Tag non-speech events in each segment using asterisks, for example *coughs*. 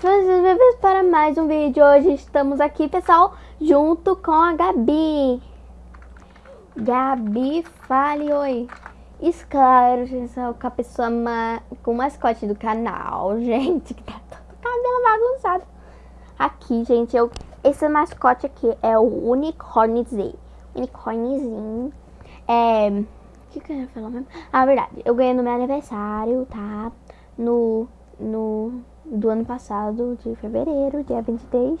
Sejam bem-vindos para mais um vídeo. Hoje estamos aqui, pessoal, junto com a Gabi. Gabi, fale oi. Isso, claro, com a pessoa ma... com o mascote do canal, *laughs* gente, que tá todo cabelo bagunçado. Aqui, gente, eu... esse mascote aqui é o Unicornzinho. Unicornzinho. É... O que, que eu ia falar mesmo? Ah, verdade, eu ganhei no meu aniversário, tá? No... no do ano passado, de fevereiro, dia 23.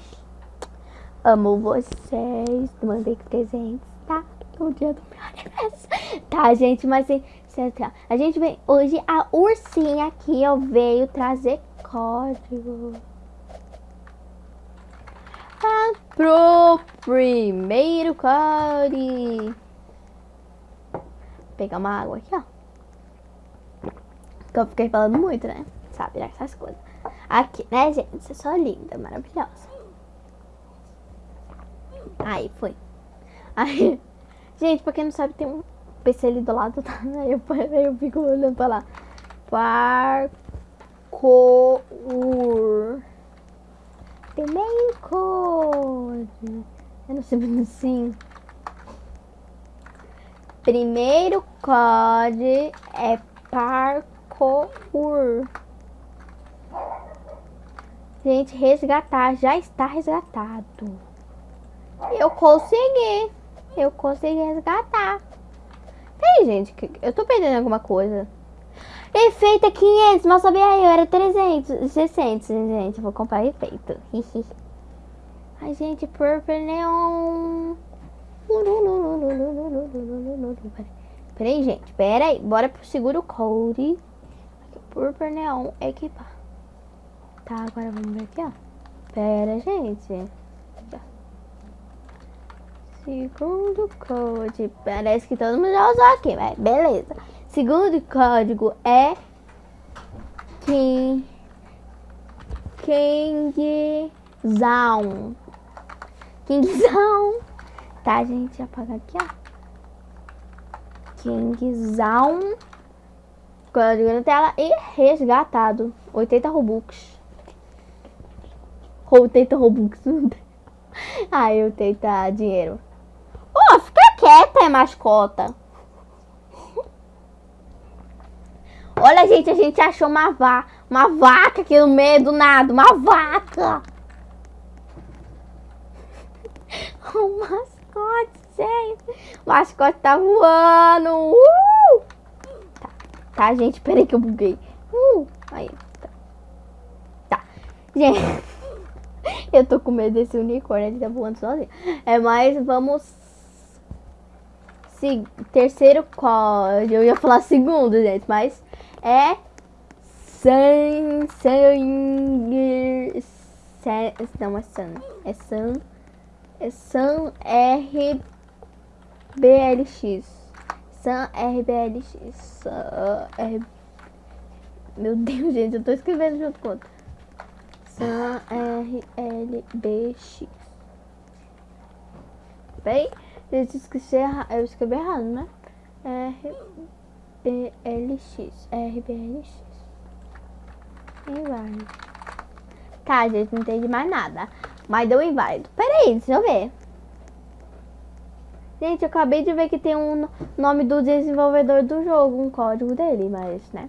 Amo vocês, mandei presentes, tá? No dia do meu aniversário. Tá, gente, mas a gente vem hoje a ursinha aqui, ó, veio trazer código. Ah, pro primeiro código. Pegar uma água aqui, ó. Que eu fiquei falando muito, né? Sabe, essas coisas. Aqui, né, gente? É só linda, maravilhosa. Aí, foi. Aí, *laughs* gente, pra quem não sabe, tem um PC ali do lado, tá? *laughs* Aí eu, aí eu fico olhando pra lá. Parkour. Primeiro código. Eu não sei assim. Primeiro código é parkour. Gente, resgatar. Já está resgatado. Eu consegui. Eu consegui resgatar. Peraí, gente. Eu tô perdendo alguma coisa. Efeito é 500. Mas sabia eu era 300. 600, gente. vou comprar efeito. *laughs* Ai, gente. Purple Neon. Peraí, gente. Peraí. Bora pro seguro code. Purple Neon equipar. Tá, agora vamos ver aqui, ó. Pera, gente. Segundo código. Parece que todo mundo já usou aqui, mas beleza. Segundo código é King Kingzão. Kingzão. Tá, gente? Apaga aqui, ó. Kingzão. Código na tela e resgatado. 80 Robux. 80 Robux. *laughs* Ai, eu tentar dinheiro. Oh, fica quieta, é mascota. *laughs* Olha, gente, a gente achou uma, va uma vaca aqui no meio do nada. Uma vaca. O *laughs* mascote, gente. O mascote tá voando. Uh! Tá, tá, gente, peraí que eu buguei. Uh! Aí, tá. Tá. Gente... *laughs* Eu tô com medo desse unicórnio, ele tá voando sozinho. É, mas vamos... Se... Terceiro código. Eu ia falar segundo, gente, mas é... San... San... San... Não, é San. É San... É San RBLX. San RBLX. San R... Meu Deus, gente, eu tô escrevendo junto com outro. San RLBX. Bem, eu esqueci, eu escrevi errado, né? RBLX. RBLX. Inválido. Tá, gente, não entendi mais nada. Mas deu inválido. Pera aí, deixa eu ver. Gente, eu acabei de ver que tem um nome do desenvolvedor do jogo, um código dele, mas, né?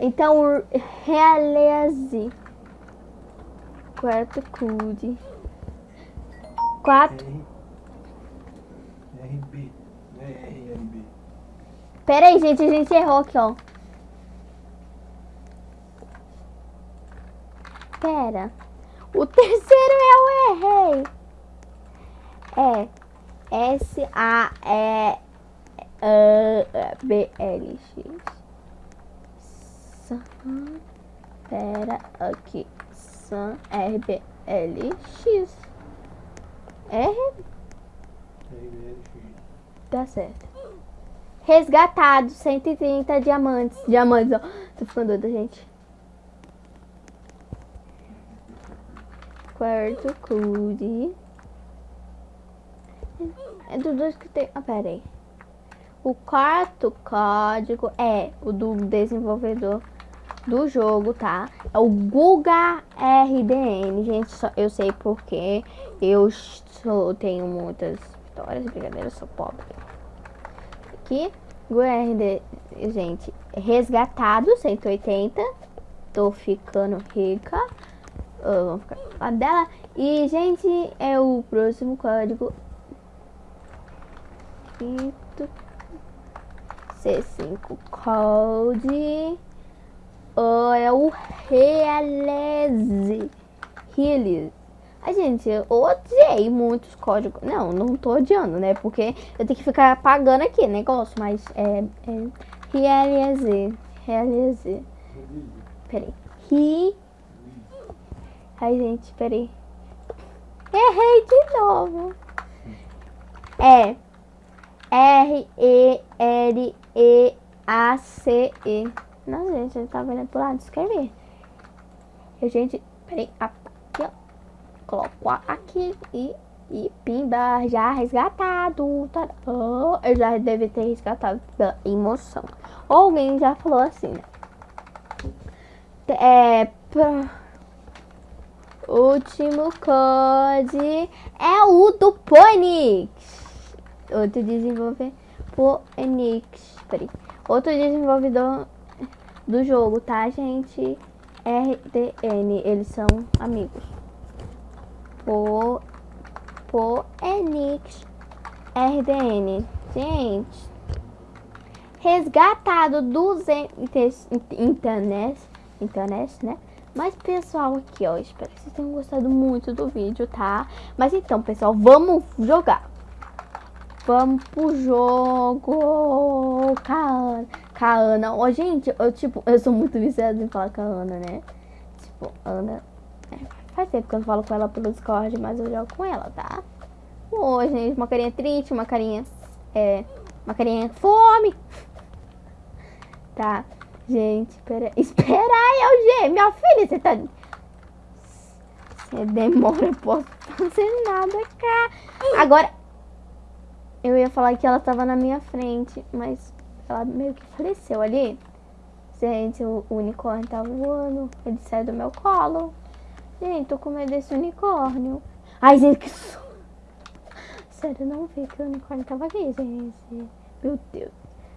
Então, realize. Quarto CUD. Quatro. RB. Não é RLB. Pera aí, gente. A gente errou aqui, ó. Pera. O terceiro eu errei. É. S-A-E-B-L-X. Pera aqui. Sam RBLX. R. Tá certo. Resgatado 130 diamantes. Diamantes, ó. Tô ficando doida, gente. Quarto code. É do dois que tem. Ah, pera aí. O quarto código é o do desenvolvedor do jogo, tá? É o Guga RDN, gente, só, eu sei porque eu sou, tenho muitas vitórias, brincadeira, sou pobre. Aqui, Guga RDN, gente, resgatado, 180, tô ficando rica, uh, vamos ficar dela. E, gente, é o próximo código. C5 Code é o Realize. Realize. A gente, eu odiei muitos códigos. Não, não tô odiando, né? Porque eu tenho que ficar pagando aqui negócio, mas é, é Realize. Realize. Peraí. Ri. Ai, gente, peraí. Errei de novo. É R-E-L-E-A-C-E. Não, gente, ele tá vendo pro lado escrever. E, gente, peraí, aqui, ó. Coloco aqui e, e pimba, já resgatado. Tá, oh, eu já deve ter resgatado pela emoção. Ou alguém já falou assim, né? É, pra... Último code é o do Phoenix outro desenvolvedor Enix, peraí, outro desenvolvedor do jogo, tá, gente? RDN, eles são amigos. Po, Po Enix RDN, gente. Resgatado dos internet, internet, né? Mas, pessoal, aqui, ó, espero que vocês tenham gostado muito do vídeo, tá? Mas então, pessoal, vamos jogar. Vamos pro jogo. Caana. Caana. Ó, gente, eu, tipo, eu sou muito viciada em falar com a Ana, né? Tipo, Ana. É, faz tempo que eu não falo com ela pelo Discord, mas eu jogo com ela, tá? Ô, gente, uma carinha triste, uma carinha. É. Uma carinha fome. *laughs* Tá? Gente, espera. *laughs* Espera aí, Eugênio. Minha filha, você tá. Você demora, eu posso *laughs* fazer nada, cara. Agora. Eu ia falar que ela tava na minha frente, mas ela meio que faleceu ali. Gente, o unicórnio tá voando. Ele saiu do meu colo. Gente, tô com medo desse unicórnio. Ai, gente, que Sério, não vi que o unicórnio tava aqui, gente. Meu Deus.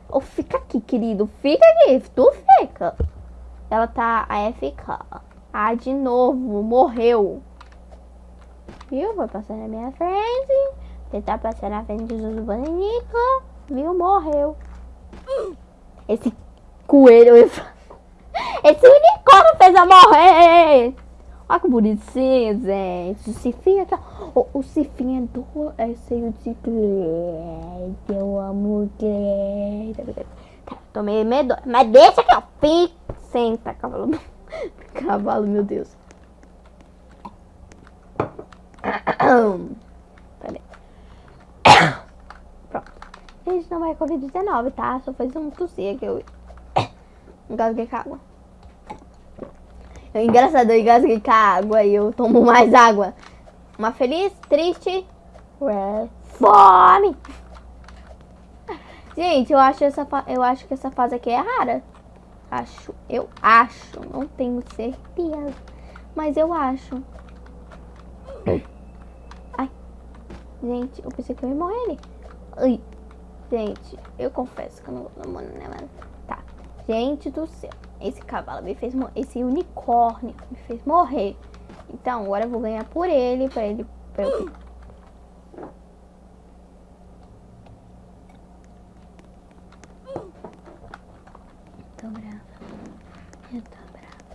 Oh, fica aqui, querido. Fica aqui. Tu fica. Ela tá AFK. Ah, de novo. Morreu. Viu? Vai passar na minha frente. Tentar passar na frente dos bonitos. Viu? Morreu. Esse coelho. Esse *laughs* unicórnio fez a morrer. Olha que bonitinho, gente. O Cifinho aqui, ó. O, o é do. É cheio de Glade. Eu amo. Tá, tomei medo. Mas deixa que eu fico. Senta, cavalo. *laughs* cavalo, meu Deus. *coughs* *coughs* Gente, não é Covid-19, tá? Só fez um tossir que eu *coughs* engasguei com água. É engraçado, eu engasguei com água e eu tomo mais água. Uma feliz, triste, ué, fome. Gente, eu acho, essa, eu acho que essa fase aqui é rara. Acho, eu acho, não tenho certeza. Mas eu acho. Ai. Gente, eu pensei que eu ia morrer ali. Ai. Gente, eu confesso que eu não gosto né, mano? Tá. Gente do céu. Esse cavalo me fez morrer. Esse unicórnio me fez morrer. Então, agora eu vou ganhar por ele, pra ele... Pra eu... Tô brava. Eu tô brava.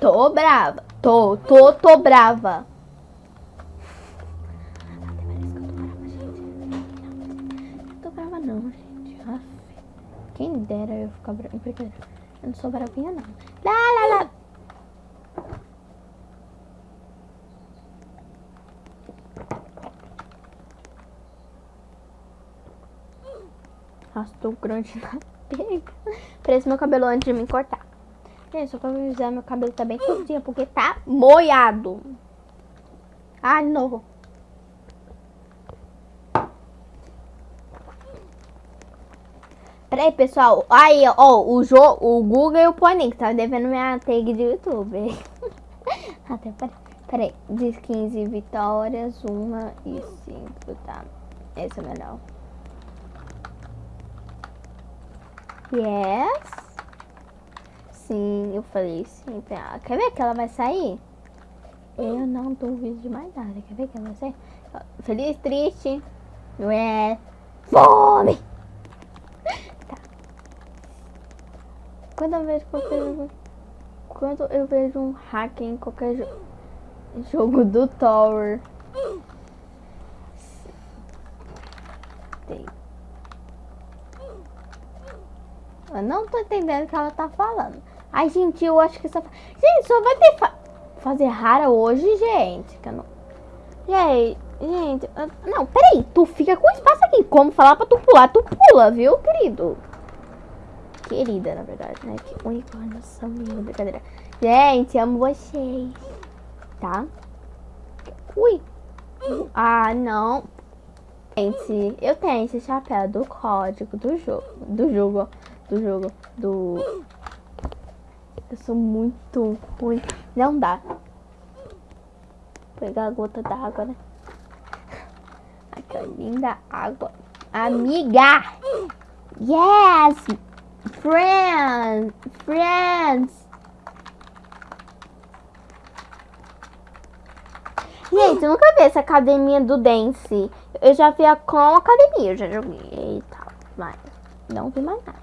Tô brava. Tô, tô, tô brava. Quem dera eu brava. Eu não sou bravinha, não. Lá, lá, lá. Nossa, grande na pega. Parece meu cabelo antes de me cortar. Gente, só pra avisar, meu cabelo tá bem curtinho, porque tá moiado. Ai, não. Peraí, pessoal. Aí, ó, o, jo o Google e o Pony tá devendo minha tag de YouTube. *laughs* Até peraí. Peraí. Diz 15 vitórias, uma e cinco, tá? Esse é melhor. Yes. Sim, eu falei sim. Ah, quer ver que ela vai sair? Eu não duvido de mais nada. Quer ver que ela vai sair? Feliz, triste. Não é? Fome! Quando eu vejo qualquer Quando eu vejo um hack em qualquer jo jogo do Tower. Eu não tô entendendo o que ela tá falando. Ai, gente, eu acho que só... Gente, só vai ter fa... fazer rara hoje, gente. Que eu não... Gente, gente... Não, peraí. Tu fica com espaço aqui. Como falar pra tu pular? Tu pula, viu, querido? Querida, na verdade, né? Que unicórnio são minha brincadeira. Gente, amo vocês. Tá? Ui. Ah, não. Gente, eu tenho esse chapéu do código do jogo. Do jogo, do jogo, do eu sou muito ruim. Não dá. Vou pegar a gota d'água, né? Aquela linda água. Amiga! Yes! Friends! Friends! Gente, eu nunca vi essa academia do dance. Eu já vi a com academia, eu já joguei e tal. Mas não vi mais nada.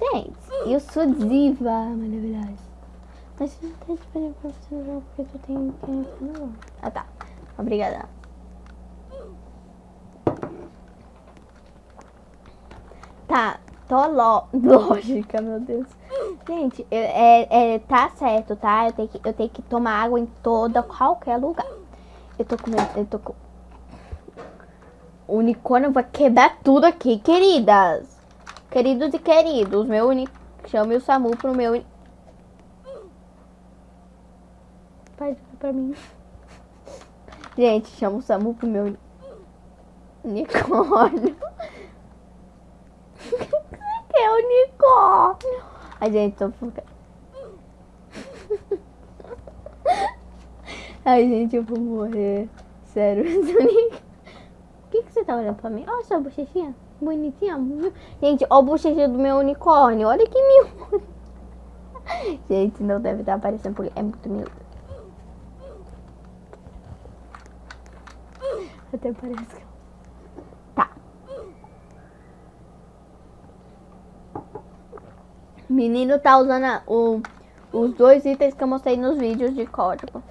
Gente, eu sou diva, maravilhosa. Mas não tá disponível pra você no jogo porque tu tem que Ah tá. Obrigada. Tá, tô lo... *laughs* lógica, meu Deus. Gente, eu, é, é, tá certo, tá? Eu tenho, que, eu tenho que tomar água em toda, qualquer lugar. Eu tô com eu tô com... O unicórnio vai quebrar tudo aqui, queridas. Queridos e queridos, meu único. Chame o Samu pro meu. Uni... Pai, pra mim. Gente, chama o Samu pro meu unicórnio. que é unicórnio? A gente, tô. Ai, gente, eu vou morrer. Sério, O que, que você tá olhando pra mim? Olha sua bochechinha. Bonitinha. Gente, ó o bochecha do meu unicórnio. Olha que mil. Gente, não deve estar aparecendo porque é muito miúdo. Até parece que... Menino tá usando a, o, os dois itens que eu mostrei nos vídeos de código.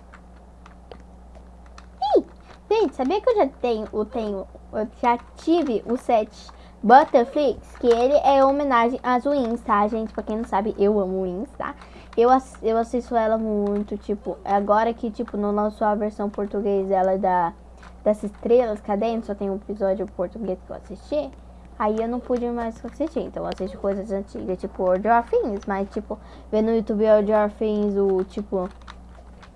Gente, sabia que eu já tenho, eu tenho, eu já tive o set Butterflix, que ele é homenagem às Wings, tá, gente? Pra quem não sabe, eu amo Wings, tá? Eu, eu assisto ela muito, tipo, agora que, tipo, não lançou a versão portuguesa ela é da, das estrelas cadentes, só tem um episódio português que eu assisti, aí eu não pude mais assistir, então eu assisto coisas antigas, tipo World of Things, mas, tipo, ver no YouTube World of Things, o, tipo,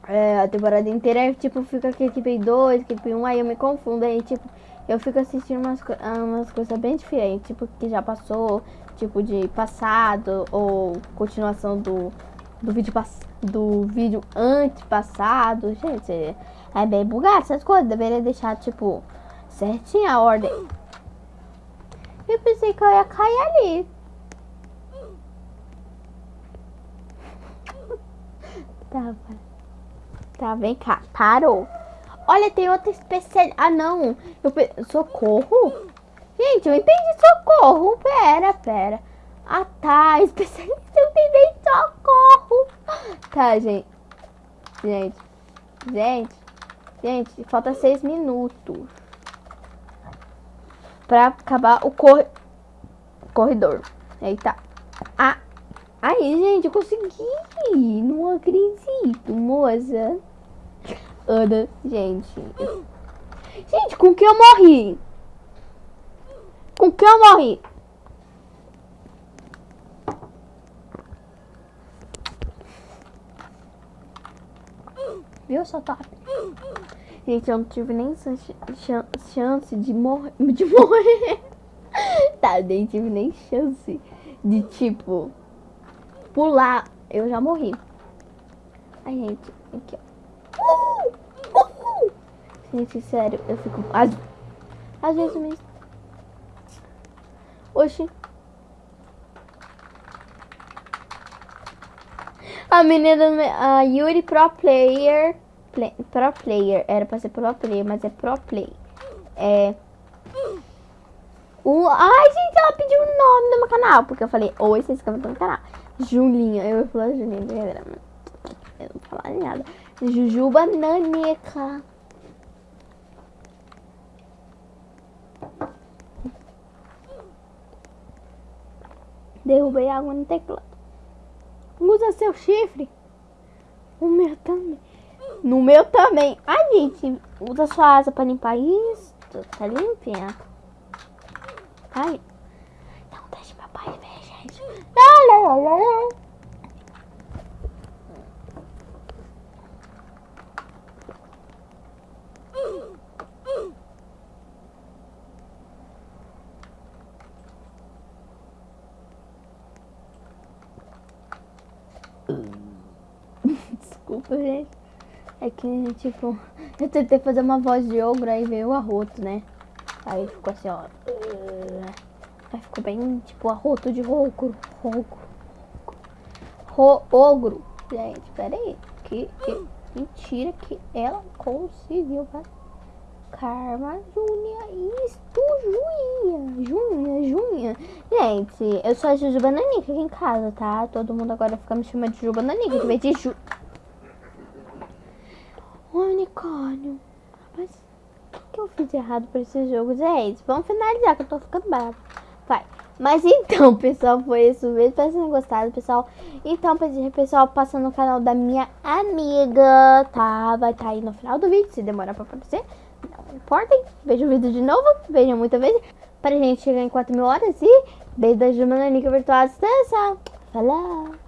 é, a temporada inteira, tipo, fica aqui equipe 2, equipe 1, aí eu me confundo, aí, tipo, eu fico assistindo umas, umas coisas bem diferentes, tipo, que já passou, tipo, de passado, ou continuação do, do vídeo do vídeo antepassado. Gente, é bem bugado essas coisas, deveria deixar, tipo, certinha a ordem. Eu pensei que eu ia cair ali. tá, tá, vem cá, parou. Olha, tem outra especial... Ah, não. Eu pe... Socorro? Gente, eu entendi socorro. Pera, pera. Ah, tá. *laughs* Especialista, eu entendi socorro. Tá, gente. Gente. Gente. Gente, falta seis minutos. Pra acabar o cor... corredor. Eita. Ah. Aí, gente, eu consegui. Não acredito, moça. Ana, gente. Gente, com que eu morri? Com que eu morri? Viu, só top? Gente, eu não tive nem chance de morrer. *laughs* De morrer. tá, nem tive nem chance de, tipo, pular. Eu já morri. Ai, gente, aqui, ó. Uh! Uh! Gente, sério, eu fico... Às, às vezes me... Oxi. A menina, a Yuri Pro Player, play, Pro Player, era pra ser Pro Player, mas é Pro Play. É... O, ai, gente, ela pediu o nome do meu canal, porque eu falei, oi, se inscreva no meu canal. Julinha, eu vou falar Julinha, eu não vou falar nada. Jujuba Naneca. Derrubei água no teclado. Usa seu chifre. O meu também. No meu também. Ai, gente, usa sua asa pra limpar isso. Tá limpinha. Ai. Então deixa meu pai ver, gente. Lá, lá, lá, lá. *laughs* Desculpa, gente. É que, tipo, *laughs* eu tentei fazer uma voz de ogro, aí veio o arroto, né? Aí ficou assim, ó. Aí ficou bem, tipo, arroto de ogro. Ogro. Ro ogro. Gente, pera aí. Que, que mentira que ela conseguiu, vai. Karma Júnia, isto, Juinha, Juninha, Juninha. Gente, eu sou a Juju Bananica aqui em casa, tá? Todo mundo agora fica me chamando de Juju Bananica, que vem de Ju... Unicórnio. Mas o que, eu fiz errado pra esse jogo? Gente, vamos finalizar que eu tô ficando bravo. Vai. Mas *laughs* então, pessoal, foi isso mesmo. Espero que tenham gostado, pessoal. Então, pessoal, passa no canal da minha amiga, tá? Vai estar tá aí no final do vídeo, se demorar pra aparecer. Não importa, Veja o vídeo de novo, vejam muita vez. Pra gente chegar em 4 mil horas e beijo da Jumana Nica Virtual à. Falou!